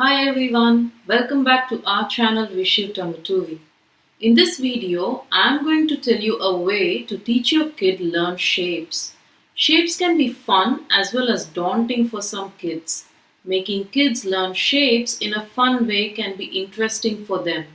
Hi everyone, welcome back to our channel Vishiv Tanguturi. In this video, I'm going to tell you a way to teach your kid learn shapes. Shapes can be fun as well as daunting for some kids. Making kids learn shapes in a fun way can be interesting for them.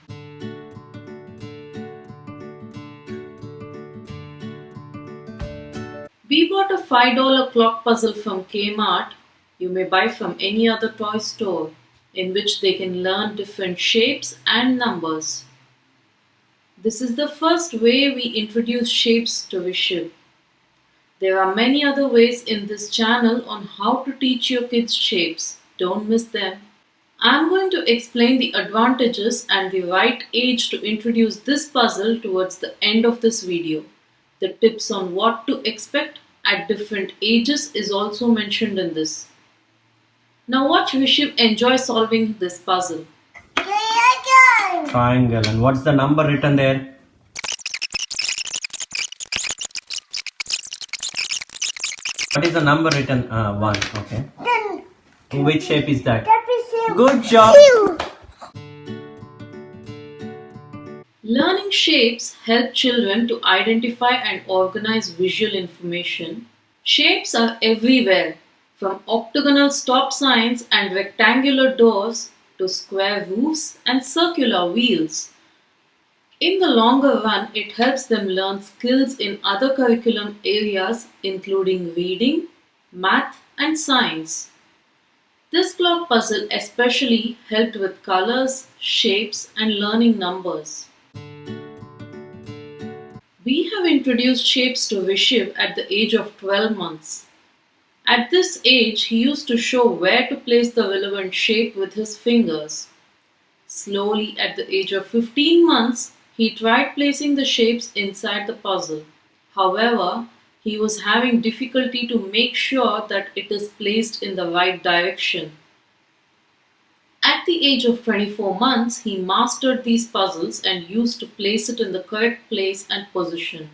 We bought a $5 clock puzzle from Kmart. You may buy from any other toy store in which they can learn different shapes and numbers. This is the first way we introduce shapes to Vishiv. There are many other ways in this channel on how to teach your kids shapes. Don't miss them. I'm going to explain the advantages and the right age to introduce this puzzle towards the end of this video. The tips on what to expect at different ages is also mentioned in this. Now watch Vishiv enjoy solving this puzzle. Triangle. And what's the number written there? What is the number written? Uh, one. Okay. Which shape is that? Good job. Learning shapes help children to identify and organize visual information. Shapes are everywhere, from octagonal stop signs and rectangular doors to square roofs and circular wheels. In the longer run, it helps them learn skills in other curriculum areas including reading, math, and science. This clock puzzle especially helped with colors, shapes, and learning numbers. We have introduced shapes to Vishiv at the age of 12 months. At this age, he used to show where to place the relevant shape with his fingers. Slowly, at the age of 15 months, he tried placing the shapes inside the puzzle. However, he was having difficulty to make sure that it is placed in the right direction. At the age of 24 months, he mastered these puzzles and used to place it in the correct place and position.